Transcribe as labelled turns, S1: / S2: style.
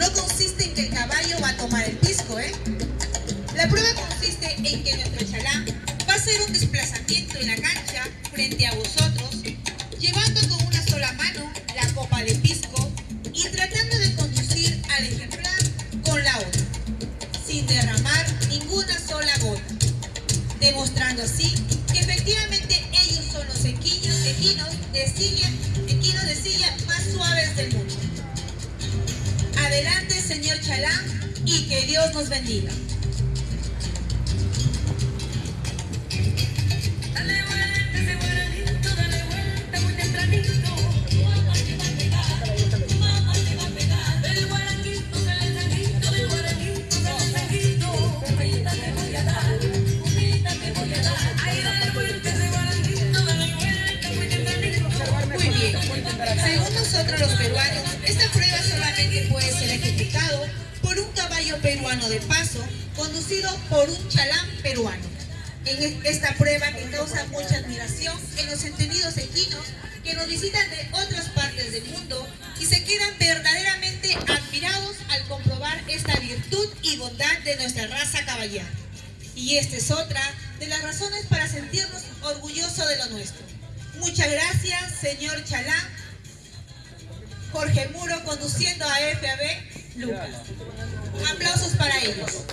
S1: no consiste en que el caballo va a tomar el pisco, ¿eh? La prueba consiste en que nuestro chalán va a hacer un desplazamiento en la cancha frente a vosotros, llevando con una sola mano la copa de pisco y tratando de conducir al ejemplar con la otra, sin derramar ninguna sola gota, demostrando así que efectivamente ellos son los equinos, equinos de Adelante, señor Chalán, y que Dios nos bendiga.
S2: Dale vuelta ese guaranito, dale vuelta muy tempranito. Mamá te va a pegar, mamá te va a pegar. Del guaranguito sale el sanguito, del guaranguito sale el sanguito. Humita te voy a dar, humita te voy a dar. Ay, dale vuelta ese guaranguito, dale vuelta muy tempranito.
S1: Muy bien. Según nosotros los peruanos, esta caballo peruano de paso, conducido por un chalán peruano. En es- esta prueba que causa mucha admiración en los entendidos equinos que nos visitan de otras partes del mundo y se quedan verdaderamente admirados al comprobar esta virtud y bondad de nuestra raza caballera. Y esta es otra de las razones para sentirnos orgullosos de lo nuestro. Muchas gracias, señor Chalán. Jorge Muro conduciendo a FAB Lucas. Aplausos para ellos.